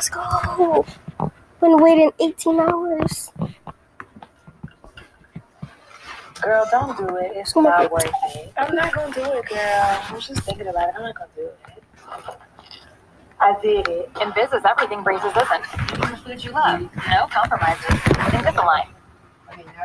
Let's go. Been waiting 18 hours. Girl, don't do it. It's Oh not worth it. I'm not gonna do it, girl. I was just thinking about it. I'm not gonna do it. I did it. In business, everything breezes isn't. Even the food you love. No compromises. Invisalign. Okay, now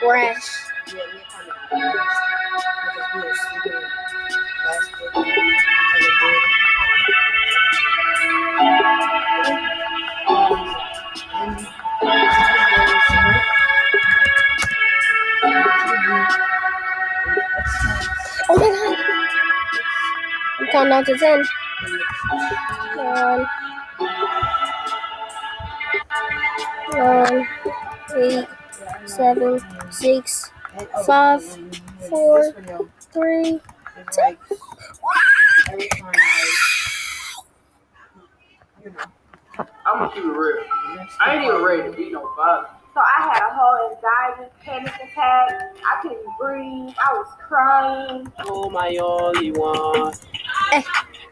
bed. Oh my god. I'm counting down to 10. Nine. Nine. Eight. Seven. Six. Five, four, Three. It's like every time, like, you know, I'm gonna keep it real. I ain't even ready to be no father. So I had a whole anxiety, panic attack. I couldn't breathe. I was crying. Oh my only one. Eh.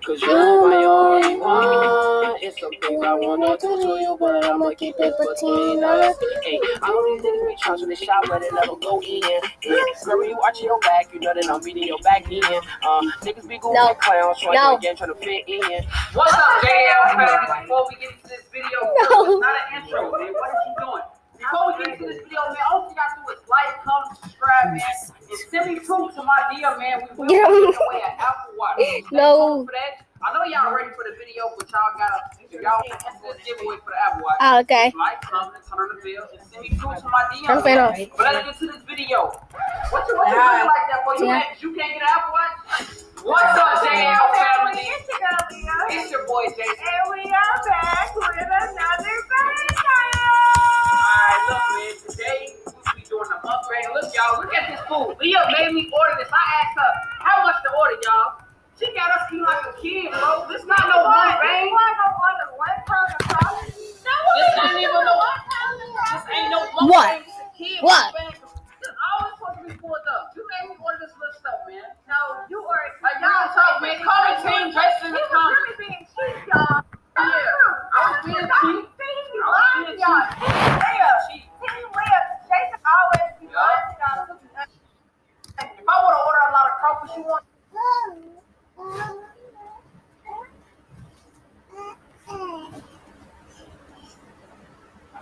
Cause you're my only one. It's some I wanna do to you, but I'ma keep it between us. Hey, I don't even think we charge when they shot, but it never go in. Yeah. Remember you watching your back, you know that I'm beating your back in. Uh, niggas be going No. clowns, so No. I again trying to fit in. What's up, JL? Before we get into this video, No. it's not an intro, man. What is you doing? Before we get into this video, man, all you gotta do is like, comment, subscribe, man, and send me proof to my DM, man. We will Yeah. give away an Apple Watch. No. I know y'all ready for the video, but y'all gotta, Oh, okay. Like, comment, turn the bell, and send me to my DM. Turn off. But let's get to this video. Like that for? You, Yeah. can't, you can't get an Apple Watch? What's up, JL family? It's your Leo. It's your boy, Jason. And we are back with another Alright, look, man, today we'll be doing an upgrade. Look, y'all, look at this food. Leah made me order this. I asked her how much to order, y'all. She got us eating like a kid, bro. This not no one This bang. one one pound of sauce. This ain't even no. This ain't no one What? bang. This a kid What? This always supposed to be pulled up. You made me order this little stuff, man. No, you are. Like y'all talk, man. Call me Team Jason He was really being cheap, y'all. Yeah, I was being cheap. I was being y'all. cheap. Team Leah. Cheap. Team Leah. Jason always be Yeah. lying, y'all. If I would have ordered a lot of crawfish, you want?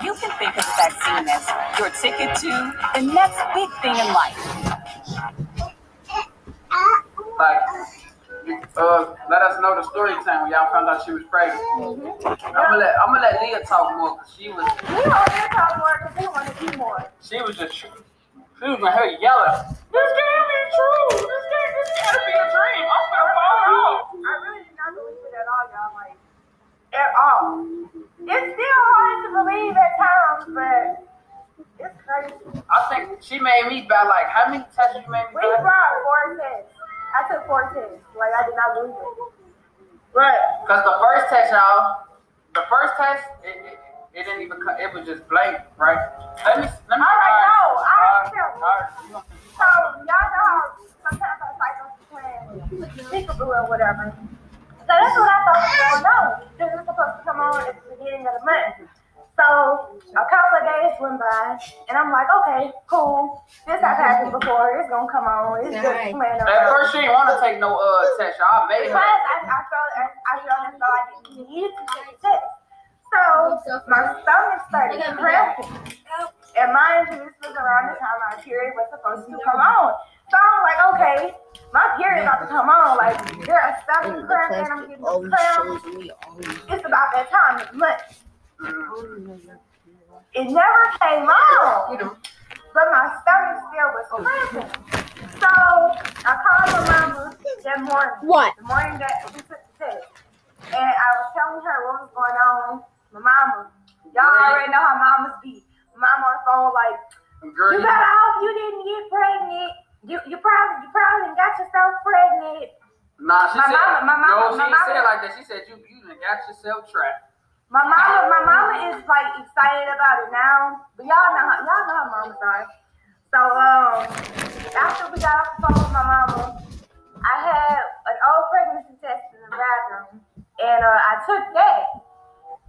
You can think of the vaccine as your ticket to the next big thing in life. Like, uh, let us know the story time when y'all found out she was pregnant. Mm-hmm. I'm gonna let I'm gonna let Leah talk more because she was We want talk more because we want to do more. she was just she was in her yelling. This can't be true. This can't this gotta be a dream. I'm gonna fall out. I really did not believe it at all, y'all. Like, at all. It's still hard to believe at times, but crazy. I think she made me buy like how many tests you made me We brought four tests. I took four tests. Like, I did not lose it. Right. Because the first test, y'all, the first test, it, it, it didn't even cut. It was just blank, right? Let me let me. All right, no, I Alright, feel- alright, you gonna- so, y'all know how sometimes I cycle between peekaboo or whatever. So that's what I thought on. This was supposed to come on at the beginning of the month. So, a couple of days days went by, and I'm like, okay, cool. This has happened before. It's gonna come on. It's just Alright. playing At first, she didn't want to take no uh test. Y'all made Because her. I, I felt I, I felt as though I didn't need to take the test. So my stomach started cramping. And mind you, this was around the time my period was supposed to come on. So I'm like, okay, my period about to come on. Like, there are stomach cramping, I'm getting cramps. It's about that time, it's months. It never came on. But my stomach still was oh. cramping. So I called my mama that morning. What? The morning that we took the test. And I was telling her what was going on. My mama. Y'all already know how mamas be. Mama on the phone like, you you, better hope you didn't get pregnant. You you probably you probably got yourself pregnant. nah, she My said. mama- my mama- no, she my didn't say mama- it like that. She said you you got yourself trapped. My mama, my mama is like excited about it now, but y'all know how y'all know how mamas are. So um, after we got off the phone with my mama, I had an old pregnancy test in the bathroom, and uh, I took that.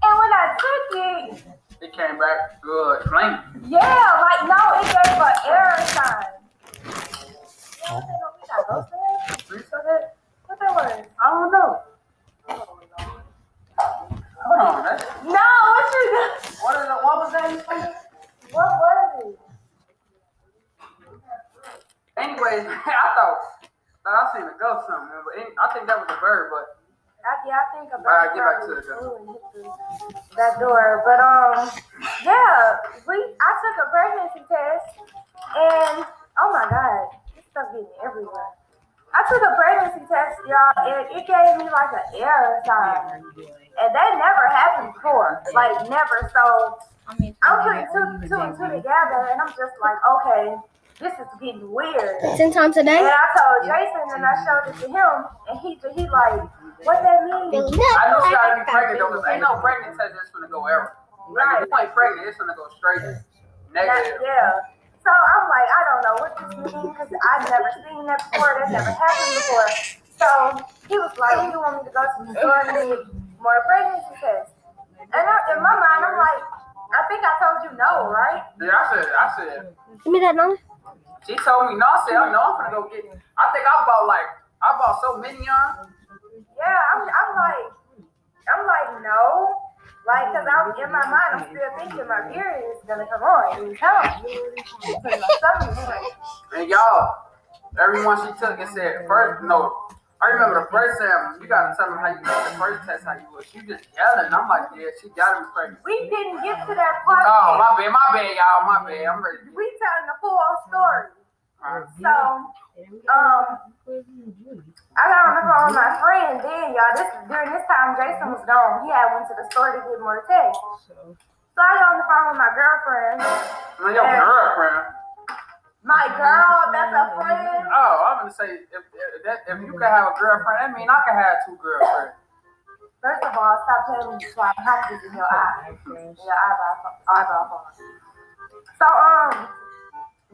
And when I took it, It came back good, flaming. yeah, like no, it gave an error sign. What that ghost in there? What that- what that was? I don't know. Hold on, that's, No, what you doing? what is it? What was that? you said? What was it? Anyways, I thought that I seen a ghost something, but any- I think that was a bird. But I, yeah, I think about All right, get back to probably it, then. flew and hit the- that door. But um, yeah, we I took a pregnancy test, and oh my god, this stuff getting everywhere. I took a pregnancy test, y'all, and it gave me like an error sign, and that never happened before, like never. So I'm putting two, two and two together, and I'm just like, okay, this is getting weird. Ten times a And? I told Jason, and I showed it to him, and he he like, what that mean? I know she gotta be pregnant though, 'cause ain't no pregnant test that's gonna go ever. Like, if you ain't pregnant, it's gonna go straight That- negative. yeah. So I'm like, I don't know what this means because I've never seen that before. That's never happened before. So he was like, you want me to go to the store and get more pregnancy tests? And I, in my mind, I'm like, I think I told you no, right? Yeah, I said, I said, Give me that number. She told me no. I said, I know I'm gonna go get. I think I bought like, I bought so many on. Yeah, I'm, I'm like, I'm like, no. Like, cause I'm in my mind, I'm still thinking my period is gonna come on. It come. So my stomach is like, And y'all, everyone she took it said first no. I remember the first time you gotta tell me how you did the first test how you was. She just yelling. I'm like, yeah, she gotta be pregnant. we didn't get to that part. Oh my bad, my bad, y'all, my bad. I'm ready. we telling the full story. Alright. So, um, I got on the phone with my friend then, y'all. This during this time Jason was gone. He had went to the store to get more tests. So I got on the phone with my girlfriend. Your girlfriend. My girl, that's a friend. Oh, I'm gonna say if, if that if you can have a girlfriend, that mean I can have two girlfriends. First of all, stop telling me you swap patches in your eye. In your eyebrow, eyebrow phone. So, um,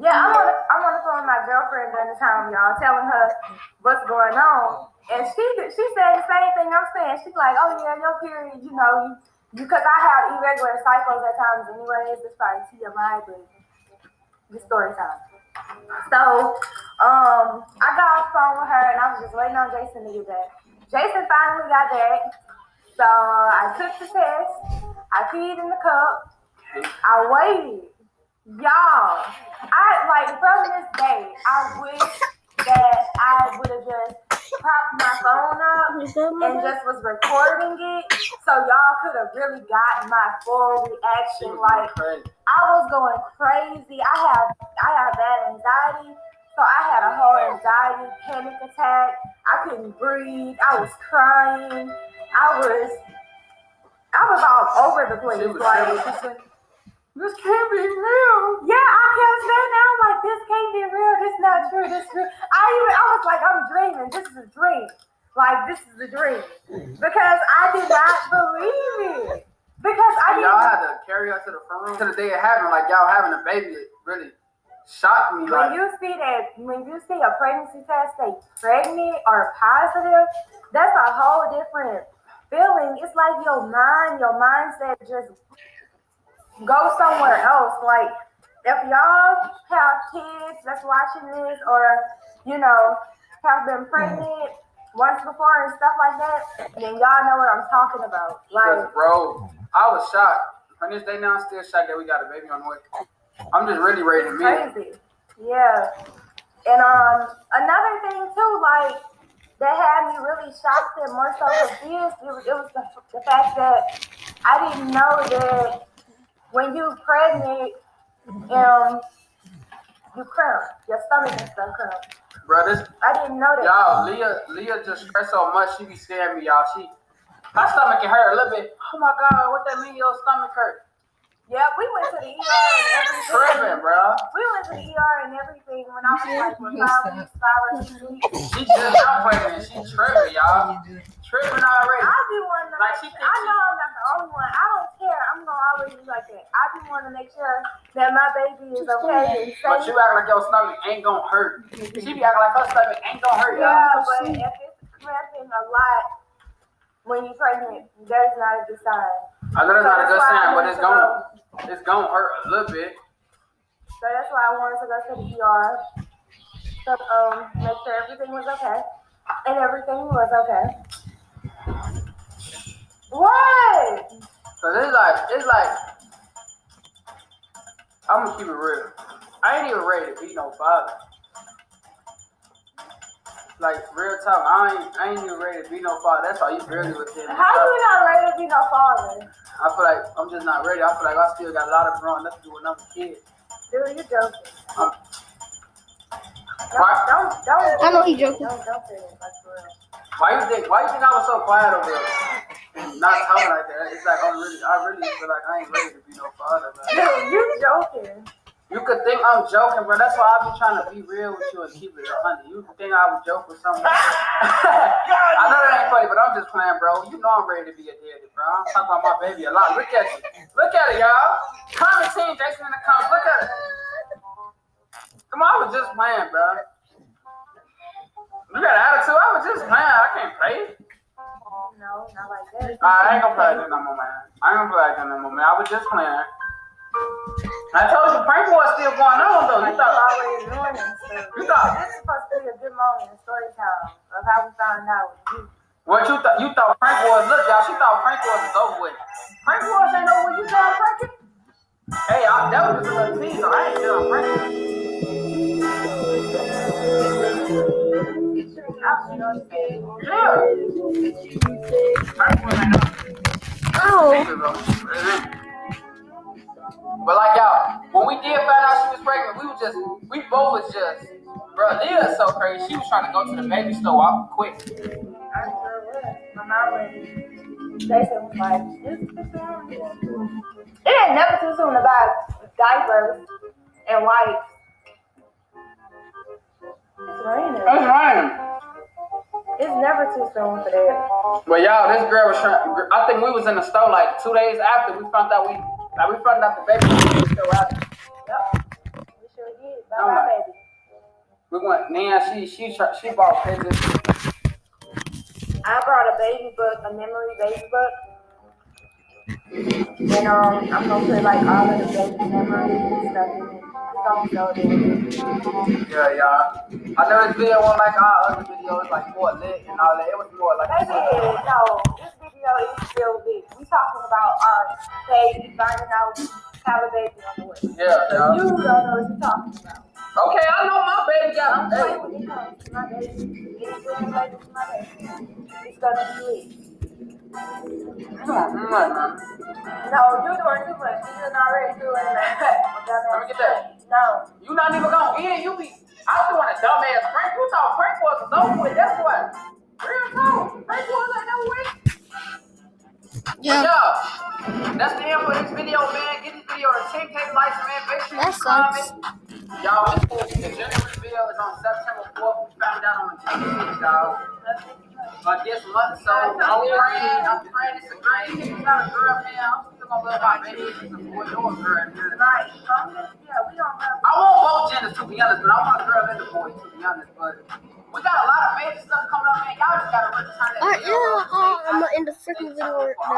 yeah, I'm on, the, I'm on the phone with my girlfriend during the time, y'all, telling her what's going on. And she she said the same thing I'm saying. She's like, oh yeah, your period, you know, because I have irregular cycles at times anyways. It's probably TMI, but the story time. So, um, I got off the phone with her and I was just waiting on Jason to get back. Jason finally got back. So I took the test. I peed in the cup. I waited. Y'all, I like from this day, I wish that I would have just propped my phone up and just was recording it so y'all could have really gotten my full reaction. Like. I was going crazy. I have I have bad anxiety. So I had a whole anxiety panic attack. I couldn't breathe. I was crying. I was I was all over the place. She was Like she said, This can't be real. yeah, I kept saying that. I'm like, this can't be real. This not true. This true. I even I was like, I'm dreaming. This is a dream. Like this is a dream. Because I did not believe it. Because I y'all had to carry her to the front room to the day it happened. Like y'all having a baby, it really shocked me. When Like you see that, when you see a pregnancy test say pregnant or positive, that's a whole different feeling. It's like your mind, your mindset just go somewhere else. Like if y'all have kids that's watching this, or you know have been pregnant once before and stuff like that, then y'all know what I'm talking about. Like bro, I was shocked. On this day now, I'm still shocked that we got a baby on the way. I'm just really ready to meet. crazy. Yeah. And um another thing too, like that had me really shocked and more so confused. It was, it was the, the fact that I didn't know that when you pregnant, um, you cramp, your stomach and stuff cramp. Bro, this I didn't know that. y'all, Leah, Leah just stressed so much. She be scaring me, y'all. She, my stomach can hurt a little bit. Oh my god, what that mean? Your stomach hurt? Yeah, we went to the ER and everything. Tripping, bro. We went to the ER and everything when I was like for five weeks, five or six weeks. She just got pregnant. She tripping, y'all. Tripping already. I be one to Like, she sure, I know I'm not the only one. I don't care. I'm gonna always be like that. I be wanting to make sure that my baby is okay But you safe. act like your stomach ain't gonna hurt. She be acting like her stomach ain't gonna hurt, y'all. Yeah, but if it's cramping a lot when you're pregnant, that's not a good sign. I know that's So not a good that's why I sign, but wanted it's to gonna, it's gonna hurt a little bit. So that's why I wanted to go to the ER. So um, make sure everything was okay, and everything was okay. What? Cause it's like, it's like, I'm gonna keep it real. I ain't even ready to be no father. Like real talk, I ain't, I ain't even ready to be no father. That's how you barely with him. How you not ready to be no father? I feel like I'm just not ready. I feel like I still got a lot of growing up to do with another kid. Dude, you joking. Um, Don't, Why- don't, don't. I know he joking. Don't, don't say it like for real. Why you think? Why you think I was so quiet over there? and Not talking like that. It's like I'm really, I really feel like I ain't ready to be no father. Man. Dude, you're joking. You could think I'm joking, bro. That's why I be trying to be real with you and keep it a hundred. You could think I would joke with something. I know that ain't funny, but I'm just playing, bro. You know I'm ready to be a daddy, bro. I'm talking about my baby a lot. Look at you. Look at it, y'all. Comment team, Jason in the comments. Look at it. Come on, I was just playing, bro. You got an attitude? I was just playing. I can't play. No, not like that. I ain't gonna play that no more, man. I ain't gonna play that no more, man. I was just playing. I told you, prank war still going on, though. You thought, already doing this stuff. You thought- This is supposed to be a good moment in story time of how we found out you. What you thought? You thought prank wars? Look, y'all, she thought wars was over with. Prank wars ain't over with. You thought pranking? Hey, I, that was just a little teaser. I ain't done pranking. Yeah. Prank wars ain't over. Ow. But like y'all, when we did find out she was pregnant, we was just, we both was just, bro, Leah's so crazy. She was trying to go to the baby store off quick. I sure was. My mom was. Jason was like, "This is too. It ain't never too soon to buy diapers and wipes. It's raining. It's raining. It's never too soon for that. But y'all, this girl was trying. I think we was in the store like two days after we found out we, like we found out the baby was still out. Yep. We sure did. Bye bye, like- baby. We went. Nan, she she she bought pictures. I brought a baby book, a memory baby book. And um, I'm gonna put like all of the baby memories and stuff in it. It's gonna be so. Yeah, y'all. I know this video wasn't like our other videos, like more lit and all that. It was more like. No, this video is still big. We talking about our baby finding out how a baby on the way. Yeah, So y'all. you don't know what you're talking about. Okay, I know my baby got. Play Hey, when it comes to my baby. It's really related to my baby. It's gonna be lit. come on, come on, man. No, you're doing too much. You're not already doing that. Let me get that. No. You not even gonna eat it. You be. I doing a dumbass prank. You thought prank was over with. That's what. Real talk. Prank was ain't no way. Yeah. That's the end for this video, man. Get this video to 10k likes, man. Make sure That you sucks. comment. Y'all, this will the gender reveal is on September 4th. We found out on the 26th, y'all. But this month, so I'm praying, I'm praying it's a great, it's not a girl, man. I'm still gonna love my baby. It's a boy or a girl. Right. Yeah, we don't have. I want both genders to be honest, but I want a girl and a boy to be honest. But we got a lot of major stuff coming up, man. Y'all just gotta return that Alright, yeah, uh, I'm in the freaking video right now.